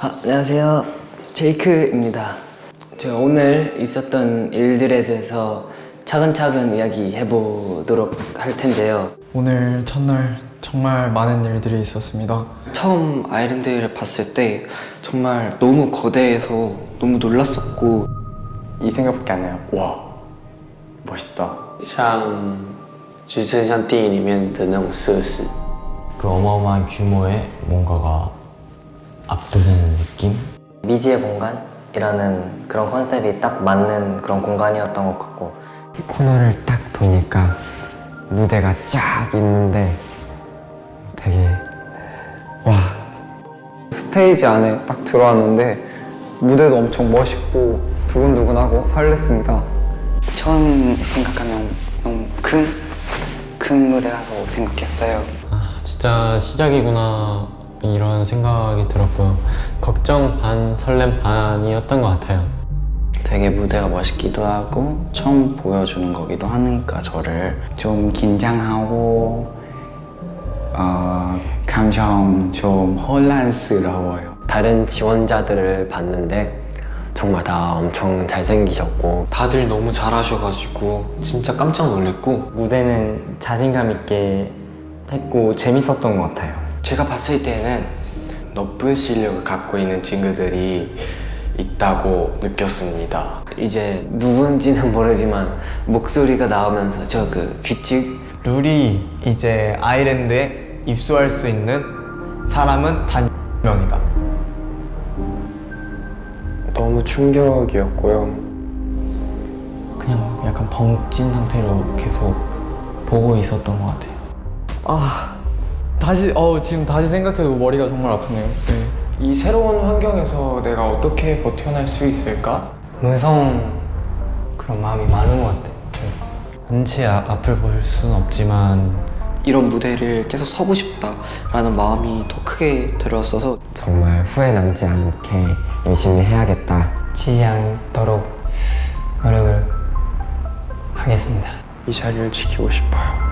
아, 안녕하세요. 제이크입니다. 제가 오늘 있었던 일들에 대해서 차근차근 이야기해 보도록 할 텐데요. 오늘 첫날 정말 많은 일들이 있었습니다. 처음 아일랜드를 봤을 때 정말 너무 거대해서 너무 놀랐었고 이 생각밖에 안 나요. 와, 멋있다. 像只剩像电影里面的那种设施， 그 어마어마한 규모의 뭔가가 압도되는 느낌? 미지의 공간이라는 그런 컨셉이 딱 맞는 그런 공간이었던 것 같고 코너를 딱 도니까 무대가 쫙 있는데 되게 와 스테이지 안에 딱 들어왔는데 무대도 엄청 멋있고 두근두근하고 설렜습니다. 처음 생각하면 너무 큰, 큰 무대라고 생각했어요. 아, 진짜 시작이구나 이런 생각이 들었고요. 걱정 반, 설렘 반이었던 것 같아요. 되게 무대가 멋있기도 하고 처음 보여주는 거기도 하니까 저를 좀 긴장하고 어, 감정 좀 혼란스러워요. 다른 지원자들을 봤는데 정말 다 엄청 잘생기셨고 다들 너무 잘하셔가지고 진짜 깜짝 놀랐고 무대는 자신감 있게 했고 재밌었던 것 같아요 제가 봤을 때는 높은 실력을 갖고 있는 친구들이 있다고 느꼈습니다. 이제 누군지는 모르지만 목소리가 나오면서 저 그 규칙 룰이 이제 아일랜드에 입소할 수 있는 사람은 단 명이다. 너무 충격이었고요. 그냥 약간 벙찐 상태로 계속 보고 있었던 것 같아요. 아 다시 어 지금 다시 생각해도 머리가 정말 아프네요. 네. 이 새로운 환경에서 내가 어떻게 버텨낼 수 있을까? 무서운 그런 마음이 많은 것 같아 한치 아, 앞을 볼 수는 없지만 이런 무대를 계속 서고 싶다라는 마음이 더 크게 들었어서 정말 후회 남지 않게 열심히 해야겠다 치지 않도록 노력을 하겠습니다 이 자리를 지키고 싶어요.